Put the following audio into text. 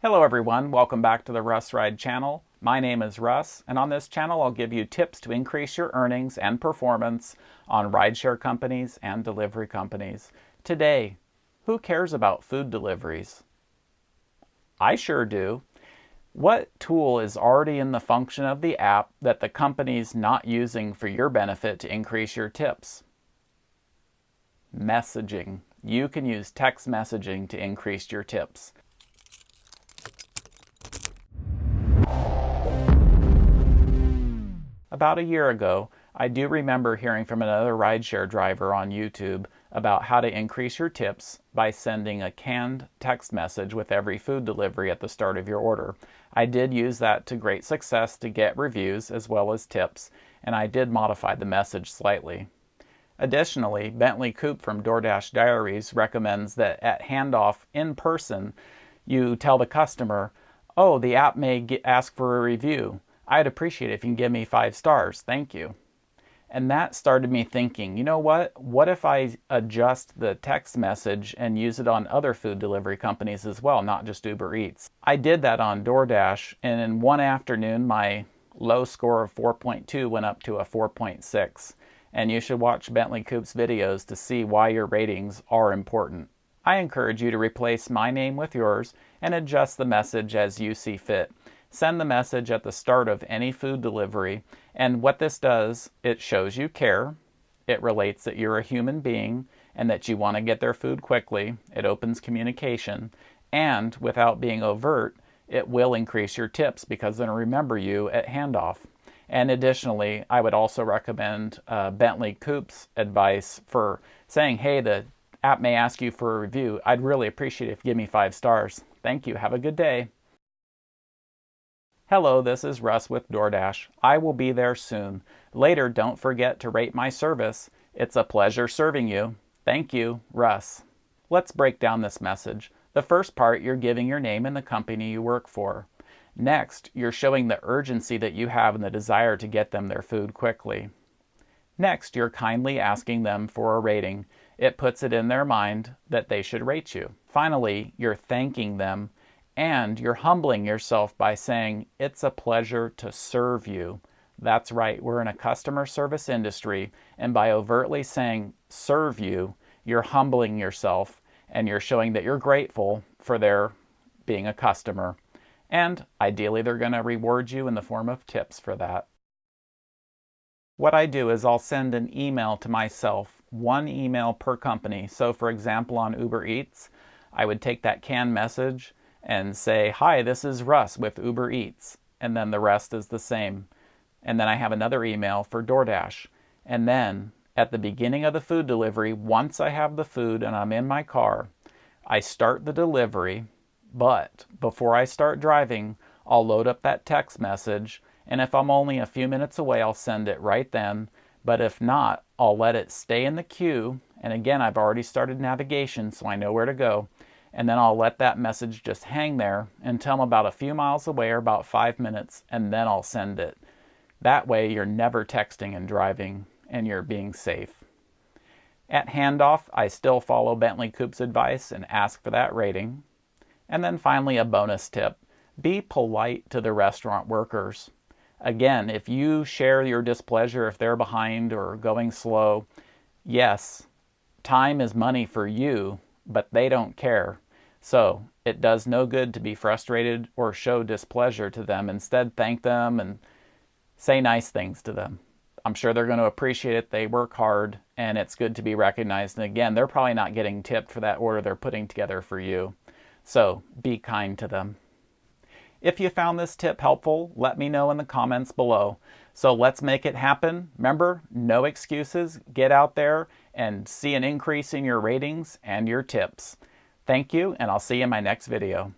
Hello everyone, welcome back to the Russ Ride channel. My name is Russ, and on this channel I'll give you tips to increase your earnings and performance on rideshare companies and delivery companies. Today, who cares about food deliveries? I sure do. What tool is already in the function of the app that the company's not using for your benefit to increase your tips? Messaging. You can use text messaging to increase your tips. About a year ago, I do remember hearing from another rideshare driver on YouTube about how to increase your tips by sending a canned text message with every food delivery at the start of your order. I did use that to great success to get reviews as well as tips, and I did modify the message slightly. Additionally, Bentley Coop from DoorDash Diaries recommends that at handoff in person, you tell the customer, oh, the app may ask for a review. I'd appreciate it if you can give me five stars. Thank you. And that started me thinking, you know what? What if I adjust the text message and use it on other food delivery companies as well, not just Uber Eats? I did that on DoorDash, and in one afternoon, my low score of 4.2 went up to a 4.6. And you should watch Bentley Coop's videos to see why your ratings are important. I encourage you to replace my name with yours and adjust the message as you see fit send the message at the start of any food delivery. And what this does, it shows you care. It relates that you're a human being and that you want to get their food quickly. It opens communication. And without being overt, it will increase your tips because they'll remember you at handoff. And additionally, I would also recommend uh, Bentley Coop's advice for saying, hey, the app may ask you for a review. I'd really appreciate it if you give me five stars. Thank you. Have a good day. Hello, this is Russ with DoorDash. I will be there soon. Later, don't forget to rate my service. It's a pleasure serving you. Thank you, Russ. Let's break down this message. The first part, you're giving your name and the company you work for. Next, you're showing the urgency that you have and the desire to get them their food quickly. Next, you're kindly asking them for a rating. It puts it in their mind that they should rate you. Finally, you're thanking them and you're humbling yourself by saying, It's a pleasure to serve you. That's right, we're in a customer service industry, and by overtly saying, Serve you, you're humbling yourself and you're showing that you're grateful for their being a customer. And ideally, they're going to reward you in the form of tips for that. What I do is I'll send an email to myself, one email per company. So, for example, on Uber Eats, I would take that canned message and say, Hi, this is Russ with Uber Eats. And then the rest is the same. And then I have another email for DoorDash. And then at the beginning of the food delivery, once I have the food and I'm in my car, I start the delivery. But before I start driving, I'll load up that text message. And if I'm only a few minutes away, I'll send it right then. But if not, I'll let it stay in the queue. And again, I've already started navigation, so I know where to go and then I'll let that message just hang there until I'm about a few miles away or about five minutes, and then I'll send it. That way, you're never texting and driving, and you're being safe. At handoff, I still follow Bentley Coop's advice and ask for that rating. And then finally, a bonus tip be polite to the restaurant workers. Again, if you share your displeasure if they're behind or going slow, yes, time is money for you, but they don't care. So it does no good to be frustrated or show displeasure to them. Instead, thank them and say nice things to them. I'm sure they're going to appreciate it. They work hard and it's good to be recognized. And again, they're probably not getting tipped for that order they're putting together for you. So be kind to them. If you found this tip helpful, let me know in the comments below. So let's make it happen. Remember, no excuses. Get out there and see an increase in your ratings and your tips. Thank you, and I'll see you in my next video.